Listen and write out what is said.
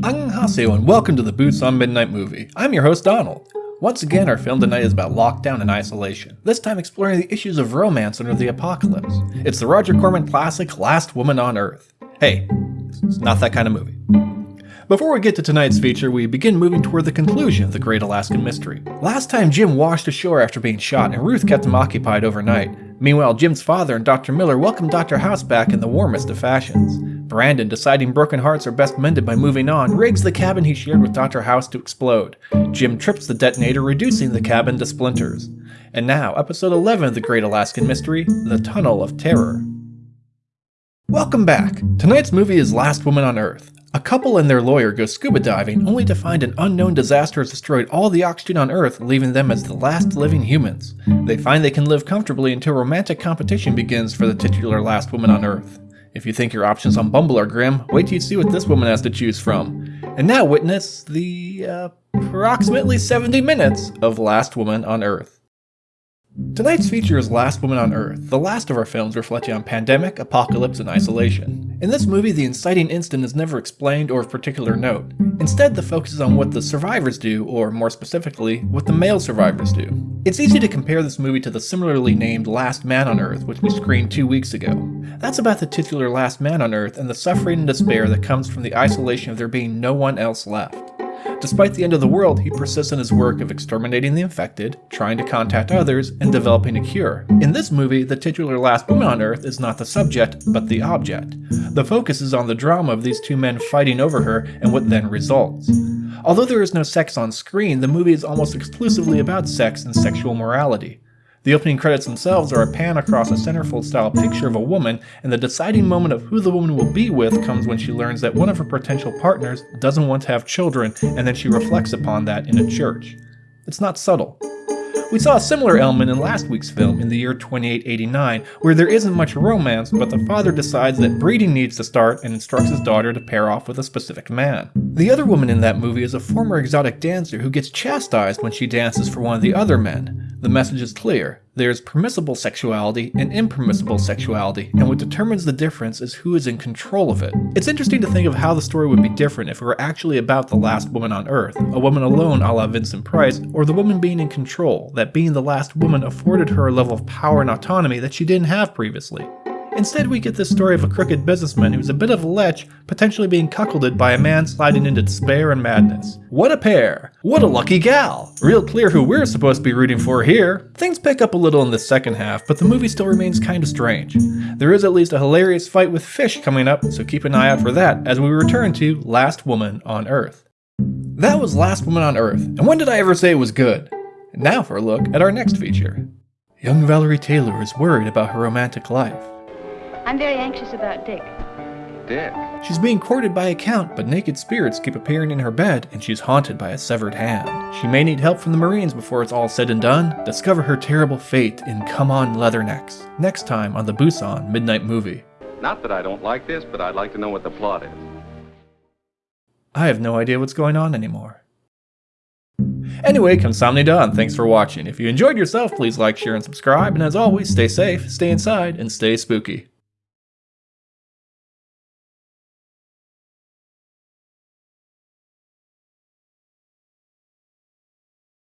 Annyeonghaseyo and welcome to the Busan Midnight movie. I'm your host Donald. Once again, our film tonight is about lockdown and isolation, this time exploring the issues of romance under the apocalypse. It's the Roger Corman classic Last Woman on Earth. Hey, it's not that kind of movie. Before we get to tonight's feature, we begin moving toward the conclusion of the Great Alaskan Mystery. Last time Jim washed ashore after being shot, and Ruth kept him occupied overnight. Meanwhile, Jim's father and Dr. Miller welcome Dr. House back in the warmest of fashions. Brandon, deciding broken hearts are best mended by moving on, rigs the cabin he shared with Dr. House to explode. Jim trips the detonator, reducing the cabin to splinters. And now, episode 11 of The Great Alaskan Mystery The Tunnel of Terror. Welcome back! Tonight's movie is Last Woman on Earth. A couple and their lawyer go scuba diving only to find an unknown disaster has destroyed all the oxygen on Earth, leaving them as the last living humans. They find they can live comfortably until romantic competition begins for the titular last woman on Earth. If you think your options on Bumble are grim, wait till you see what this woman has to choose from. And now witness the uh, approximately 70 minutes of Last Woman on Earth. Tonight's feature is Last Woman on Earth, the last of our films reflecting on pandemic, apocalypse, and isolation. In this movie, the inciting incident is never explained or of particular note. Instead, the focus is on what the survivors do, or more specifically, what the male survivors do. It's easy to compare this movie to the similarly named Last Man on Earth, which we screened two weeks ago. That's about the titular Last Man on Earth and the suffering and despair that comes from the isolation of there being no one else left. Despite the end of the world, he persists in his work of exterminating the infected, trying to contact others, and developing a cure. In this movie, the titular last woman on Earth is not the subject, but the object. The focus is on the drama of these two men fighting over her and what then results. Although there is no sex on screen, the movie is almost exclusively about sex and sexual morality. The opening credits themselves are a pan across a centerfold style picture of a woman, and the deciding moment of who the woman will be with comes when she learns that one of her potential partners doesn't want to have children, and then she reflects upon that in a church. It's not subtle. We saw a similar element in last week's film in the year 2889, where there isn't much romance, but the father decides that breeding needs to start and instructs his daughter to pair off with a specific man. The other woman in that movie is a former exotic dancer who gets chastised when she dances for one of the other men. The message is clear. There's permissible sexuality and impermissible sexuality, and what determines the difference is who is in control of it. It's interesting to think of how the story would be different if it were actually about the last woman on Earth, a woman alone a la Vincent Price, or the woman being in control, that being the last woman afforded her a level of power and autonomy that she didn't have previously. Instead, we get this story of a crooked businessman who's a bit of a lech, potentially being cuckolded by a man sliding into despair and madness. What a pair! What a lucky gal! Real clear who we're supposed to be rooting for here. Things pick up a little in the second half, but the movie still remains kinda strange. There is at least a hilarious fight with fish coming up, so keep an eye out for that as we return to Last Woman on Earth. That was Last Woman on Earth, and when did I ever say it was good? now for a look at our next feature. Young Valerie Taylor is worried about her romantic life. I'm very anxious about Dick. Dick. She's being courted by a count, but naked spirits keep appearing in her bed, and she's haunted by a severed hand. She may need help from the Marines before it's all said and done. Discover her terrible fate in Come On Leathernecks, next time on the Busan Midnight Movie. Not that I don't like this, but I'd like to know what the plot is. I have no idea what's going on anymore. Anyway, Kamsamnida, and thanks for watching. If you enjoyed yourself, please like, share, and subscribe, and as always, stay safe, stay inside, and stay spooky.